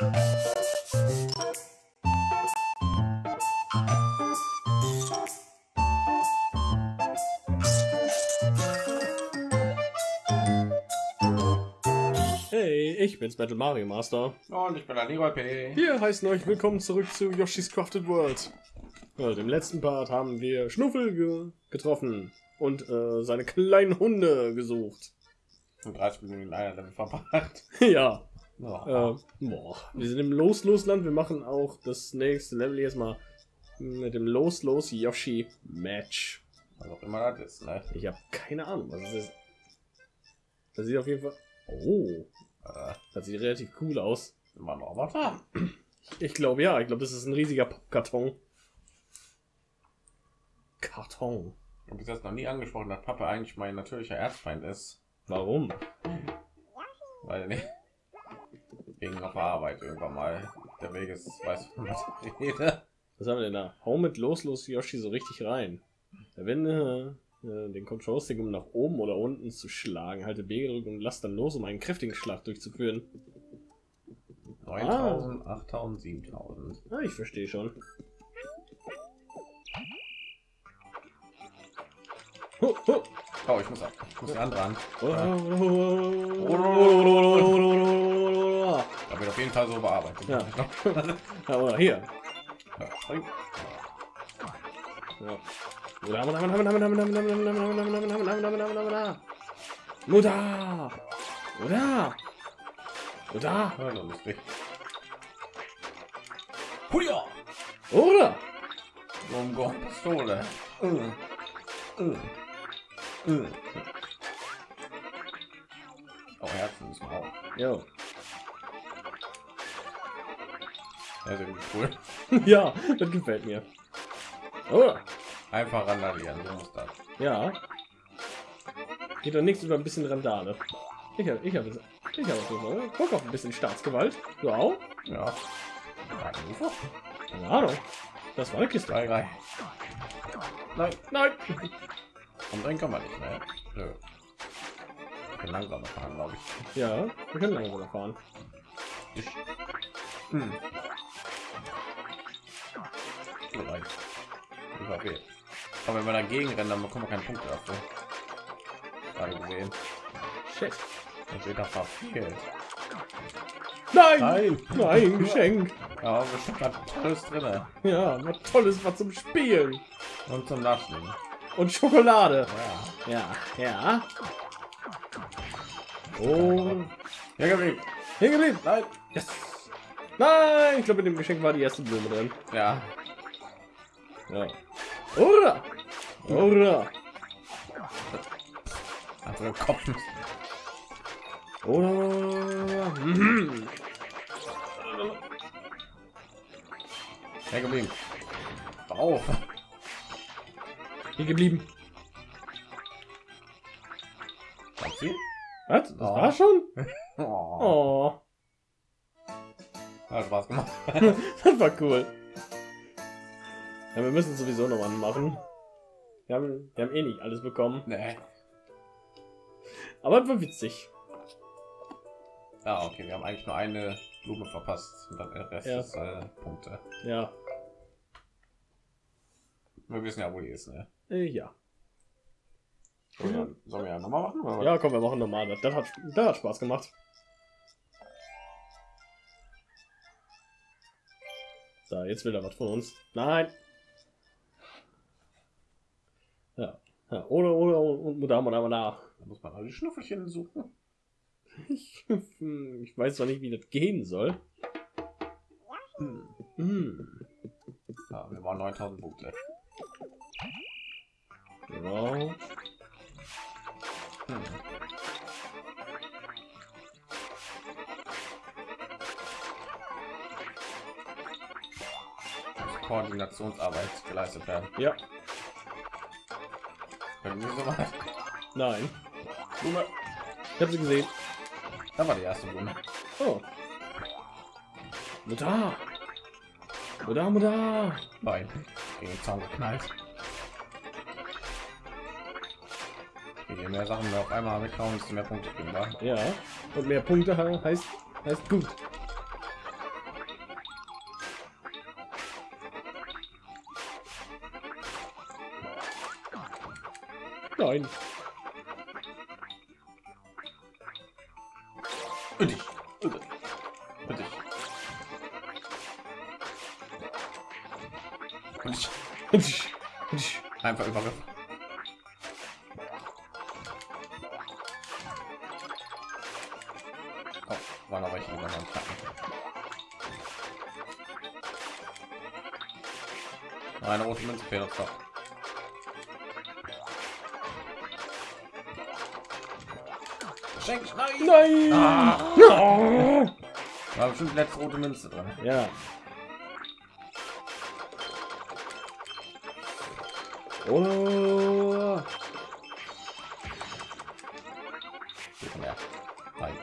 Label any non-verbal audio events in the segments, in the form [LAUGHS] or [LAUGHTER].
Hey, ich bin's Battle Mario Master. Und ich bin der Leroy P. Wir heißen euch willkommen zurück zu Yoshi's Crafted World. Ja, Im letzten Part haben wir Schnuffel ge getroffen und äh, seine kleinen Hunde gesucht. Und 30 Minuten in einer Level verpackt. ja, Oh. äh, boah. wir sind im Los-Los-Land. Wir machen auch das nächste Level jetzt mal mit dem Los-Los-Yoshi-Match. Was auch immer das ist, ne? Ich habe keine Ahnung, was es ist. Das sieht auf jeden Fall... Oh, Äh, das sieht relativ cool aus. immer noch da. Ich glaube ja, ich glaube, das ist ein riesiger Pappkarton. Karton. Ich habe jetzt noch nie angesprochen, dass Papa eigentlich mein natürlicher Erzfeind ist. Warum? Weil nicht. Wegen der Arbeit irgendwann mal. Der Weg ist, weiß was ich rede. Was haben wir denn da? Hau mit los, los Yoshi so richtig rein. Verwende äh, den Control-Stick, um nach oben oder unten zu schlagen. Halte B gedrückt und lass dann los, um einen kräftigen Schlag durchzuführen. 9000, 8000, 7000. Ah, ich verstehe schon. Ho, ho. Oh, ich muss ab. Ich muss die andere an. Oh, Da wird auf jeden Fall so bearbeitet. Ja. Oder hier. Mutter! Das ist richtig. Huja! Oder? Um Gott, Pistole. Mm. Mm. Mm. Oh, Herzen müssen wir auch. Jo. Irgendwie cool. [LAUGHS] Ja, das gefällt mir. Oder? Einfach randalieren, so muss das. Ja. Geht doch nichts über ein bisschen Randale. Ich habe ich habe ich habe so Bock auf ein bisschen Staatsgewalt. Du auch? Ja. Nein. Keine Ahnung. Das war eine Kiste. Drei, drei. Nein, Nein. und dann kann man nicht mehr. Nö. Ich bin langsamer fahren, glaube ich. Ja, wir können langsam fahren. Ich. Hm. War weh. Aber wenn wir dagegen rennen, dann bekommen wir keinen Punkt dafür. Gerade gesehen. Shit. Das wird da verfehlt. Nein! Nein. Nein, Geschenk. Ja, bestimmt hat tolles drin. Ja, was tolles was zum Spielen. Und zum Naschen. Und Schokolade. Ja. Ja, ja. Oh, Ja, geblieben. hingeblieben. Nein. Yes. Nein, ich glaube, in dem Geschenk war die erste Blume drin. Ja. Ja. Oder? Oder? Einfach im Kopf. Oder? Mhm. Ja, geblieben. Auf. Hier geblieben. Was? Das Oh. war schon? [LAUGHS] Oh. Oh, Hat Spaß gemacht. [LAUGHS] das war cool. Ja, wir müssen sowieso noch mal machen. Wir haben, wir haben eh nicht alles bekommen. Nee. Aber war witzig. Ja, okay, wir haben eigentlich nur eine Blume verpasst und dann der Rest Ja. ist äh, Punkte. Ja. Wir wissen ja, wo die ist, ne? Äh, ja. Sollen wir, sollen wir ja nochmal machen? Oder? Ja, komm, wir machen nochmal. Das, das, hat, das hat Spaß gemacht. So, jetzt will er was von uns. Nein. Ja. ja oder, oder, und da, da, da. Da muss man alle die Schnuffelchen suchen. Ich, [LAUGHS] ich weiß zwar nicht, wie das gehen soll. Hm. Hm. Ja, wir waren 9000 Punkte. Genau. Hm. Koordinationsarbeit geleistet werden. Ja. Nein. Blume. Ich habe sie gesehen. Da war die erste Blume. Oh. Mutter. Mutter, Mutter. Nein. Gegen den Zaun geknallt. Je mehr Sachen wir auf einmal weghauen, desto mehr Punkte kriegen wir. Ja. Und mehr Punkte he- heißt, heißt gut. Nein. Und ich. Und ich. Und ich. Und ich. Und ich- und ich- Einfach Übergriff. Oh, war noch welche, die wir noch nicht hatten. Eine rote Münze fehlt doch. Schenk, nein! Nein! Ah. Ja. War bestimmt letzte rote Münze drin. ja. Oh. Mehr. Nein.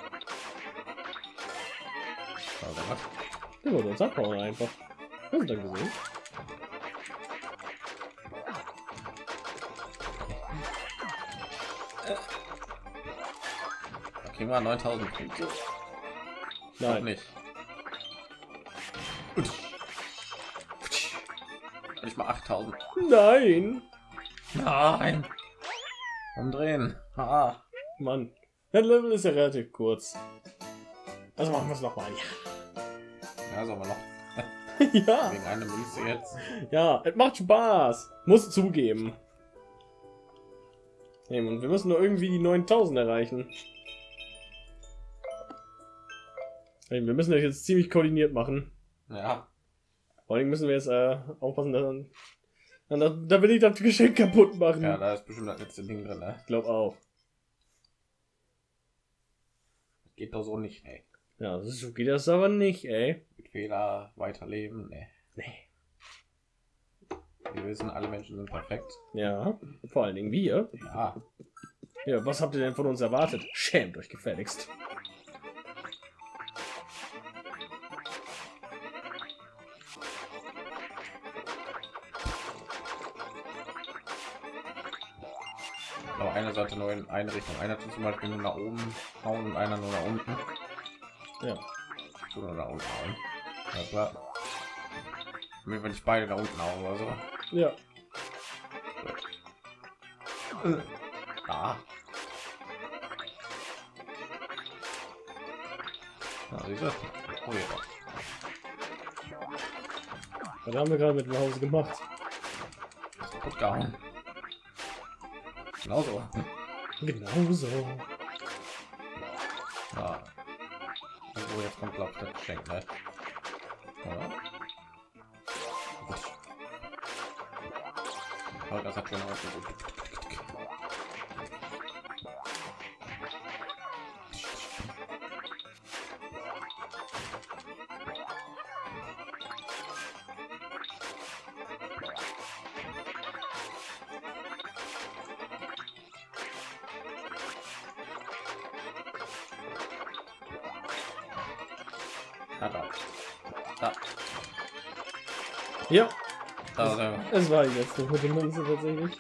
Was? Der wollte uns abhauen einfach. Hast du dann gesehen? Wir 9000 Punkte. Nein. nicht. Nicht mal 8000. Nein. Nein. Umdrehen. Ah. Mann. Das Level ist ja relativ kurz. Also machen wir es nochmal. Ja, soll man noch Ja. ja. [LAUGHS] wegen einer Münze jetzt. Ja, es macht Spaß. Muss zugeben. Hey, und wir müssen nur irgendwie die 9000 erreichen. Wir müssen das jetzt ziemlich koordiniert machen. Ja. Vor allem müssen wir jetzt äh, aufpassen, dass dann, dann, da will ich das Geschenk kaputt machen. Ja, da ist bestimmt das letzte Ding drin. Ne? Ich glaube auch. Geht doch so nicht, ey. Ja, so geht das aber nicht, ey. Mit Fehler weiterleben, ne. Nee. Wir wissen, alle Menschen sind perfekt. Ja, vor allen Dingen wir. Ja. Ja, was habt ihr denn von uns erwartet? Schämt euch gefälligst. Sollte nur in eine Richtung. Einer tut zum Beispiel nur nach oben hauen und einer nur nach unten. Ja. Nur nach unten hauen. Ja, klar. Wenn nicht beide nach unten hauen oder so. Ja. Ah. Ja, siehst du? Oh, ja. Was haben wir gerade mit dem Hause gemacht? Kaputt gehauen. Genauso. Genauso. Ja. Also jetzt kommt glaube ich das Geschenk, ne? Oder? Gut. Oh, das hat schon ausgesucht. Ah, da. Da. Ja, Da wir. es war die letzte rote Münze tatsächlich.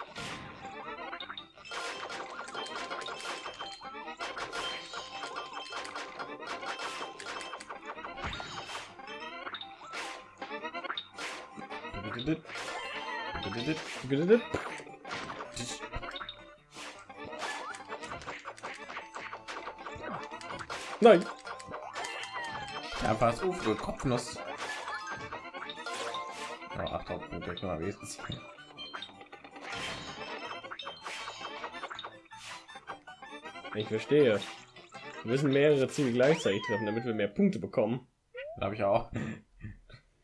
Nein. Einfach das Ufo, Kopfnuss. Ja, 8000 Punkte, können wir wenigstens. Ich verstehe. Wir müssen mehrere Ziele gleichzeitig treffen, damit wir mehr Punkte bekommen. Da habe ich auch.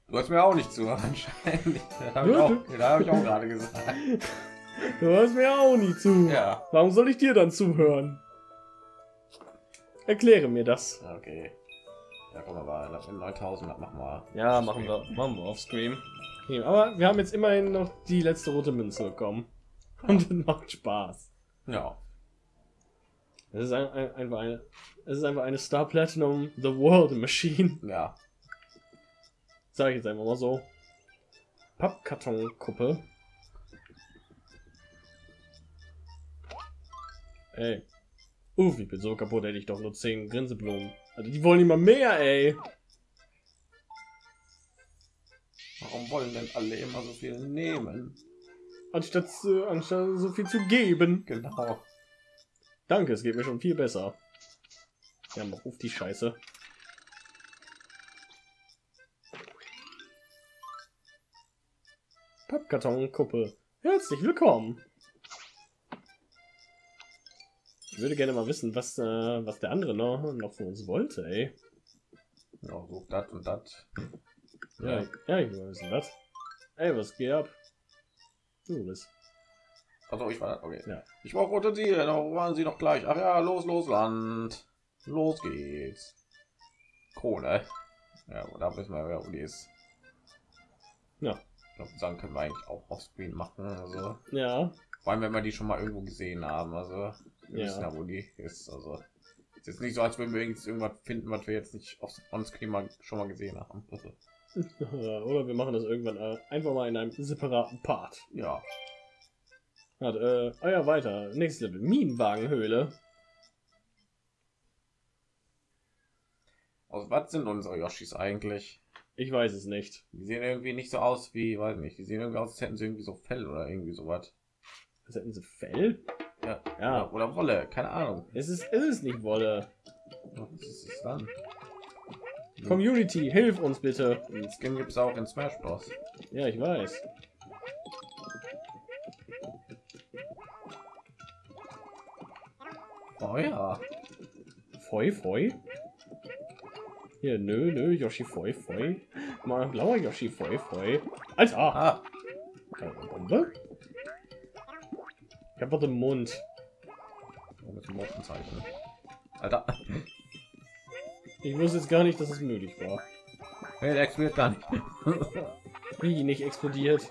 Du hast mir auch nicht zu, anscheinend. [LAUGHS] Da habe ich, auch- da hab ich auch gerade gesagt. Du hörst mir auch nie zu. Ja. Warum soll ich dir dann zuhören? Erkläre mir das. Okay. Ja, komm aber, das sind 9000, das machen wir. Ja, machen wir, machen wir auf Scream. Okay, aber wir haben jetzt immerhin noch die letzte rote Münze bekommen. [LAUGHS] Und das macht Spaß. Ja. Es ist ein, ein, einfach eine, es ist einfach eine Star Platinum The World Machine. Ja. Sag ich jetzt einfach mal so. Pappkartonkuppe. Ey. Uff, ich bin so kaputt, hätte ich doch nur 10 Grinseblumen. Also die wollen immer mehr, ey. Warum wollen denn alle immer so viel nehmen? anstatt, äh, anstatt so viel zu geben. Genau. Danke, es geht mir schon viel besser. Ja, mach auf die Scheiße. Pappkartonkuppe. Herzlich willkommen. Würde gerne mal wissen, was, äh, was der andere noch, noch von uns wollte, ey. Ja, so das und das. Ja, ja, ich will wissen, was. Ey, was geht ab? Du bist. Also ich war okay. Ja. Ich brauche Utensilien, da waren sie noch gleich. Ach ja, los, los, Land. Los geht's. Kohle. Ja, da wissen wir, wer Uli ist. Ja. Ich glaube, sagen können wir eigentlich auch offscreen machen. Also, Ja, vor allem, wenn wir die schon mal irgendwo gesehen haben. Also, wir Ja. wissen ja, wo die ist. Also, es ist jetzt nicht so, als würden wir irgendwas finden, was wir jetzt nicht auf onscreen mal, schon mal gesehen haben. Also, [LAUGHS] oder wir machen das irgendwann äh, einfach mal in einem separaten Part. ja, Hat, äh, ah ja, weiter. Nächstes Level. Minenwagenhöhle. also was sind unsere Yoshis eigentlich? Ich weiß es nicht. Die sehen irgendwie nicht so aus wie, weiß nicht, die sehen irgendwie aus, als hätten sie irgendwie so Fell oder irgendwie sowas. Was hätten sie Fell? Ja, Ja. Oder, Wolle, keine Ahnung. Es ist, es ist nicht Wolle. Was ist es dann? Community, hilf uns bitte. Den Skin gibt es auch in Smash Bros. Ja, ich weiß. Oh ja. Foi, foi. Hier, nö, nö, Yoshi, foi, foi. Mal blauer Yoshi, foi, foi. Alter! Ah, Keine Bombe? Hab was im Mund. oh, mit dem Motenzeichen. Alter. Ich wusste jetzt gar nicht, dass es möglich war. Hey, der explodiert gar nicht. Wie nicht explodiert.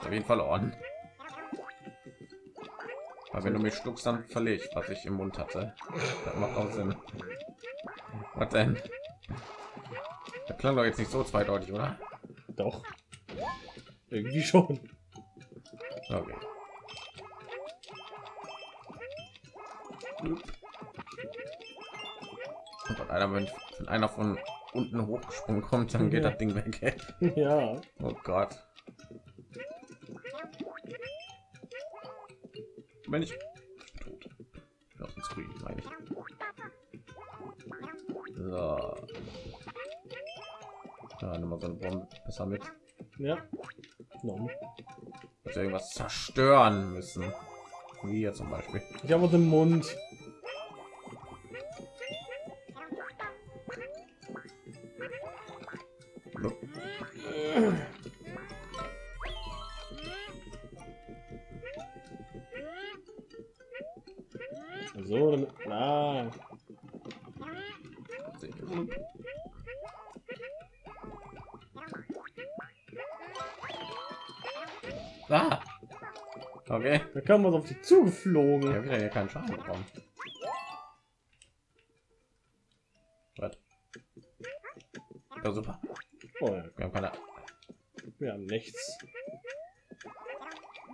Auf jeden Fall on. Weil wenn du mich schluckst, dann ich, was ich im Mund hatte. Das macht auch Sinn. Was denn? Das klang doch jetzt nicht so zweideutig, oder? Doch. Irgendwie schon. Okay. Und wenn einer, wenn, wenn einer von unten hochgesprungen kommt, dann geht Ja. das Ding weg. [LAUGHS] ja. Oh Gott. Wenn ich tot. Auf den Screen, meine ich. So. Mal so eine Bombe besser mit. Ja. Wir irgendwas zerstören müssen. Wie hier zum Beispiel. Ich habe im Mund. Ah! Okay. da kam was auf die zugeflogen. Ich habe wieder hier keinen Schaden bekommen. Was? Ja, super. Oh, ja, Wir haben keine wir haben nichts.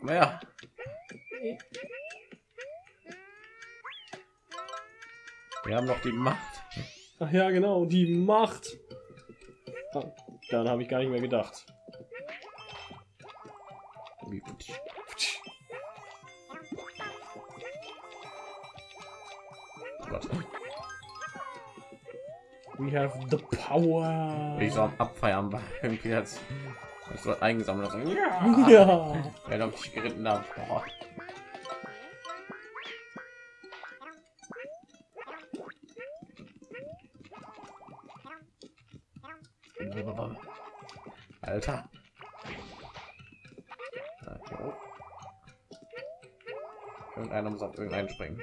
mehr. Wir haben noch die Macht. Ach ja, genau, die Macht. Ah, daran habe ich gar nicht mehr gedacht. We have the power. Ich so am Abfeiern war. Irgendwie jetzt. Ich so eingesammelt. So, ja. Ja. Ja, hab ich geritten habe. Boah. Alter. Irgendeiner muss auf irgendeinen springen.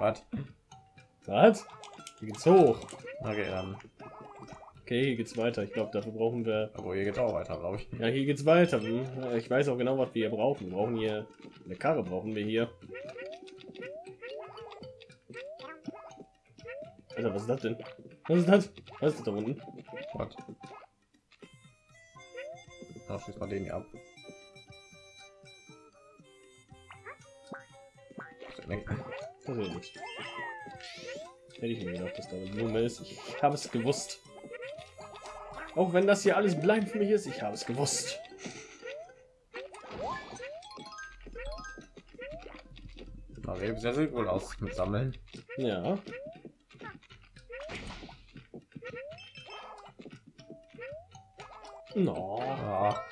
Was? Was? Hier geht's hoch. Okay, dann. Okay, hier geht's weiter. Ich glaube, dafür brauchen wir. Aber hier geht's auch weiter, glaube ich. Ja, hier geht's weiter. Hm. Ich weiß auch genau, was wir hier brauchen. Wir brauchen hier eine Karre. Brauchen wir hier. Alter, was ist das denn? Was ist das? Was ist das da unten? Was? Ja, schieß mal den hier ab. Was passiert nichts. Hätte ich mir gedacht, dass da eine Blume ist. Ich habe es gewusst. Auch wenn das hier alles blind für mich ist, ich habe es gewusst. Aber sehr, sehr wohl aus mit Sammeln. Ja. No. Ja,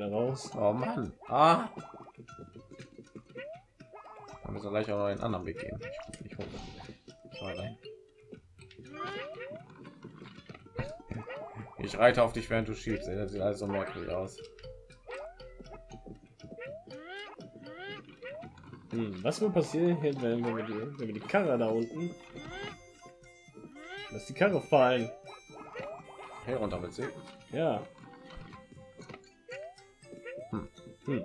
Kommt nur eine raus. Oh Mann. Ah. Dann müssen wir gleich auch noch einen anderen Weg gehen. Ich hoch. Ich reite auf dich, während du schiebst. Das sieht alles so merkwürdig aus. Hm, was wird passieren, wenn wir, die, wenn wir die Karre da unten... Lass die Karre fallen. Hey, runter mit sie. Ja. Hm. Hm.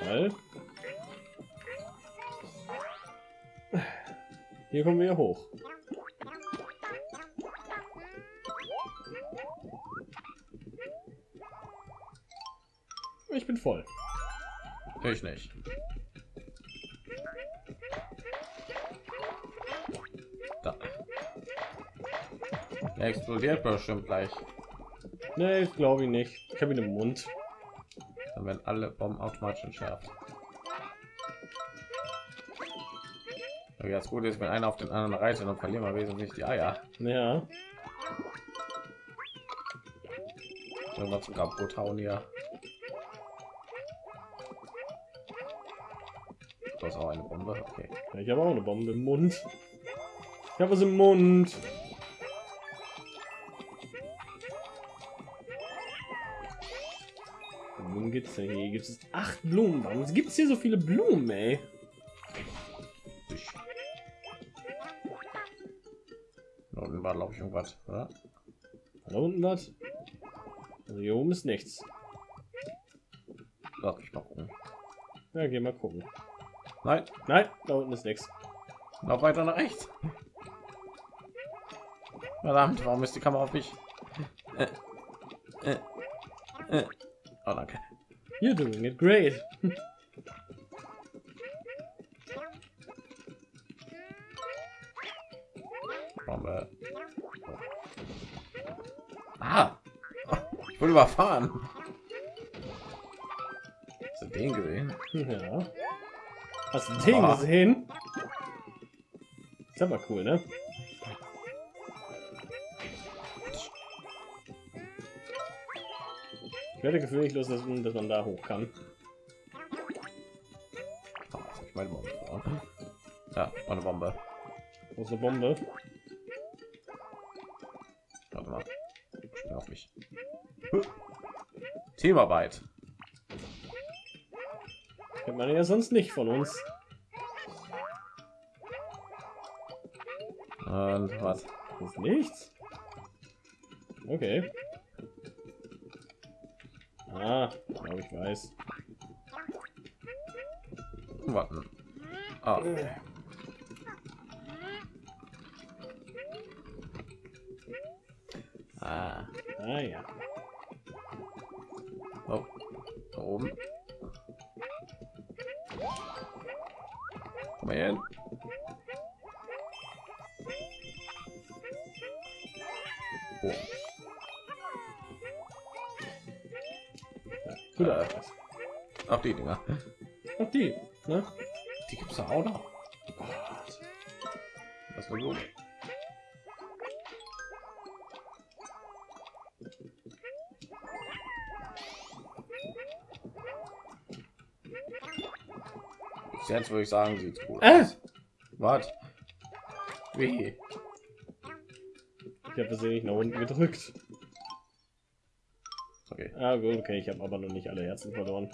Weil... Hier kommen wir hoch. Ich bin voll. Ich nicht. Da. Der explodiert bestimmt gleich. Nee, ich glaube ich nicht. Ich habe ihn im Mund. Dann werden alle Bomben automatisch entschärft. Aber das Gute ist, wenn einer auf den anderen reitet, dann verlieren wir wesentlich die Eier. Ja. Irgendwann zum kaputt hauen hier. Das ist auch eine Bombe. Okay. Ich habe auch eine Bombe im Mund. Ich habe es im Mund. Blumen gibt's denn hier? Gibt es acht Blumen? Warum gibt es hier so viele Blumen, ey? Da unten war glaube ich irgendwas, oder? Da unten was? Also hier oben ist nichts. Lass mich mal gucken. Ja, geh mal gucken. Nein, Nein, da unten ist nichts. noch weiter nach rechts. Verdammt, warum ist die Kamera auf mich? Äh, äh, äh. Oh, danke. You're doing it great. Bombe. Ah! Ich wurde überfahren. Hast du den gesehen? Ja. Hast du den Ah. gesehen? Ist aber cool, ne? Ich werde gefühllos, dass, dass man da hoch kann. Oh, hab ich meine Bombe. Ja, meine Bombe. Wo ist eine Bombe? Warte mal. Schnell auf mich. Teamarbeit. Kennt man ja sonst nicht von uns. Und was? Ist nichts. Okay. Ah, glaube, ich weiß. Warten. Ah, ah. Ah ja. Oh. Da oben. Komm mal her. Ach, die Dinger. Ach die, ne? Die gibt's da auch noch. Das war. Bis Jetzt würde ich sagen, sieht gut Äh. Was? Wie? Ich habe versehentlich nach unten gedrückt. Okay. Ah gut, okay, ich habe aber noch nicht alle Herzen verloren.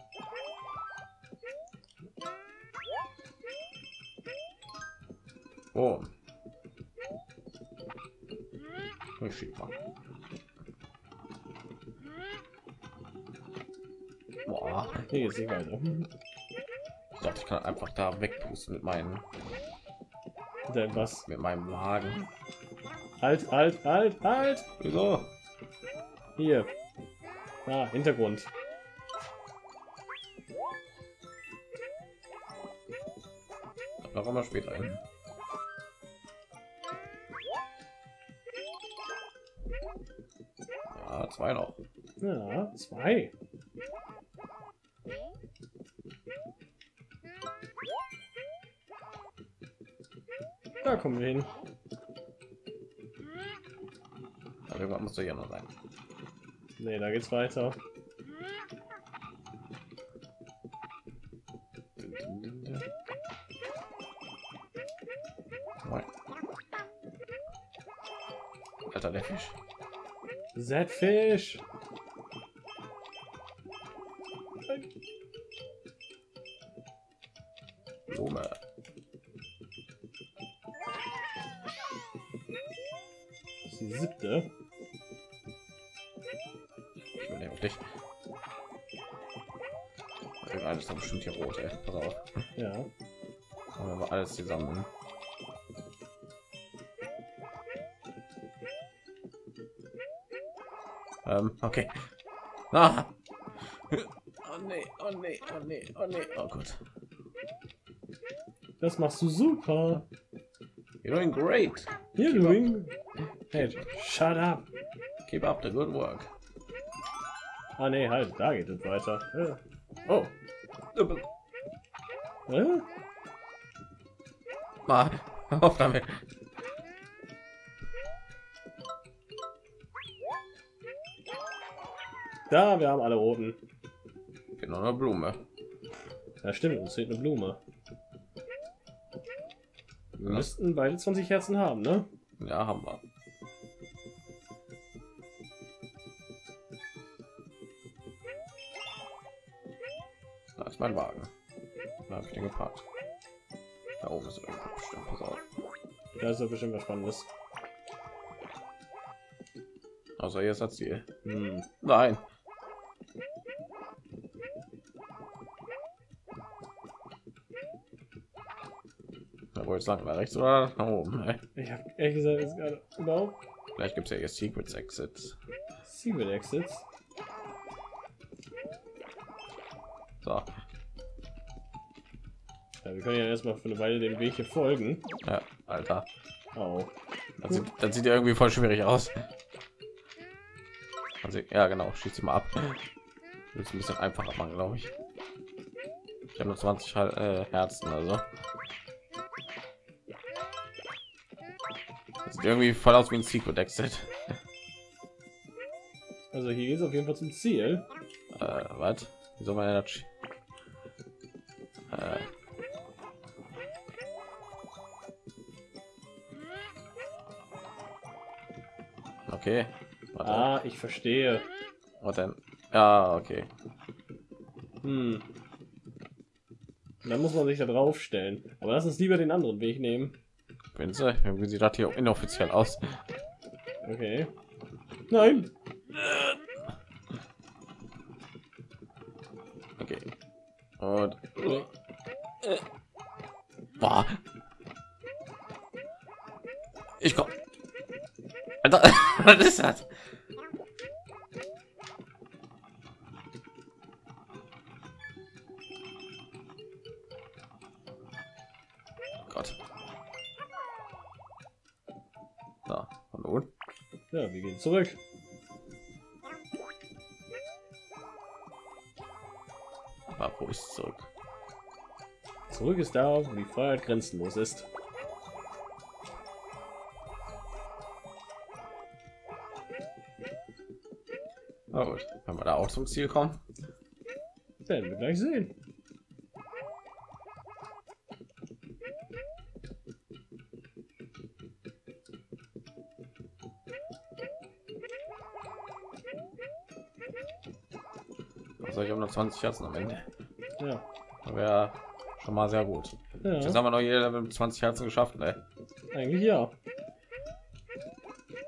Oh. Ich schieb mal. Boah. Hier nicht weiter. Ich dachte, ich kann einfach da wegpusten mit meinem Denn was? mit meinem Magen. Halt, halt, halt, halt! Wieso? Hier. Ah, Hintergrund. Kommen wir später hin. Ja, zwei noch. Ja, zwei. Da kommen wir hin. Aber irgendwann muss doch hier noch sein. Nee, da geht's weiter. Alter, der Fisch. Z-Fisch. Blume. Das ist die siebte. Ich will nämlich. Irgendeines ist doch bestimmt hier rot, ey. Pass auf. Ja. Machen wir alles zusammen. Ähm, okay. Ah. Oh nee, oh nee, oh nee, oh nee, oh Gott. Das machst du super. You're doing great. You're doing. Hey, shut up. Keep up the good work. Ah nee, halt, da geht es weiter. Ja. Oh. Äh? Ah, [LAUGHS] auf damit. Da, wir haben alle roten. Genau eine Blume. Ja, stimmt, uns fehlt eine Blume. Wir Ja. müssten beide 20 Herzen haben, ne? Ja, haben wir. Da ist mein Wagen. Da habe ich den geparkt. Da oben ist irgendwo bestimmt. Pass auf. Da ist ja bestimmt was Spannendes. Also ist das Ziel. Hm. Nein. Wollte ich sagen, nach rechts oder nach oben. Ich habe ehrlich gesagt jetzt gerade überhaupt Vielleicht gibt es ja hier Secrets Exits. Secret Exits. So, Ja, wir können ja erstmal für eine Weile dem Weg hier folgen. ja, Alter. Oh. Das sieht, das sieht ja irgendwie voll schwierig aus. Also, ja, genau, schießt sie mal ab. Ist ein bisschen einfacher machen, glaube ich. Ich habe nur 20 Hal- äh, Herzen, also. Irgendwie voll aus wie ein Secret Exit. Also hier es auf jeden Fall zum Ziel. Äh, was? Wieso meine das? Äh. Okay. Warte. Ah, ich verstehe. Was denn? Ja, okay. Hm. Dann muss man sich da drauf stellen. Aber lass uns lieber den anderen Weg nehmen. Sie, irgendwie sieht das hier inoffiziell aus. Okay. Nein. Okay. Und. Boah. Ich komm. Alter, [LAUGHS] was ist das? Zurück. Aber wo ist zurück? Zurück ist da, wo die Freiheit grenzenlos ist. Na gut, wenn wir da auch zum Ziel kommen. Werden wir gleich sehen. 20 Herzen am Ende. Ja. Wäre schon mal sehr gut. Jetzt Ja, haben wir noch jeder mit 20 Herzen geschafft, ne? eigentlich ja.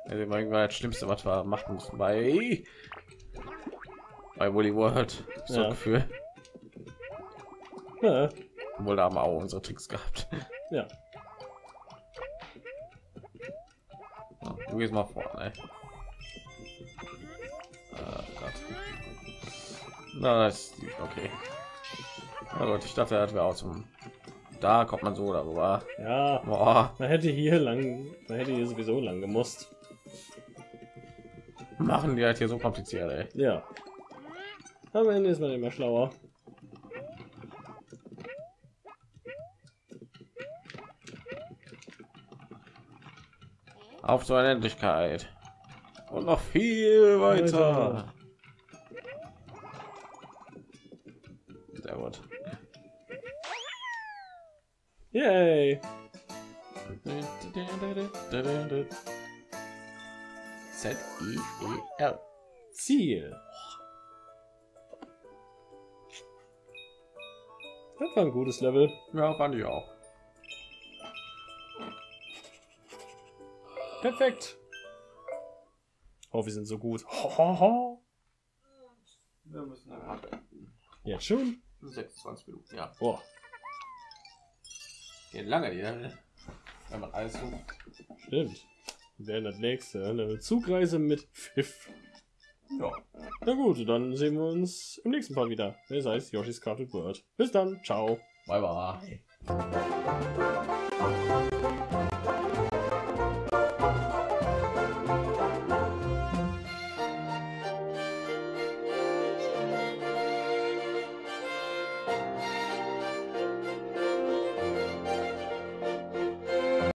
Also war irgendwann das Schlimmste, was wir machen mussten bei bei Woolly World. So Ja. ein Gefühl. ja. Obwohl da haben wir auch unsere Tricks gehabt. Ja. So, du gehst mal vor, ne? Na, das ist okay. Na gut, ich dachte, er wäre auch zum. Da kommt man so darüber. Ja, Boah, man hätte hier lang, man hätte hier sowieso lang gemusst. machen die halt hier so kompliziert, ey. Ja. Am Ende ist man immer schlauer. Auf zur Unendlichkeit. Und noch viel weiter. Weiter. Yay! Z I E L. Ziel. Das war ein gutes Level. Ja, fand ich auch. Perfekt. Oh, wir sind so gut. Ho, ho, ho. Wir müssen dann Jetzt schon? 26 Minuten, ja. Boah. Geht lange hier, wenn man alles sucht. Stimmt. Werden das nächste. Eine Zugreise mit Pfiff. Ja. Na gut, dann sehen wir uns im nächsten Part wieder. Das heißt Yoshi's Crafted World. Bis dann. Ciao. Bye bye.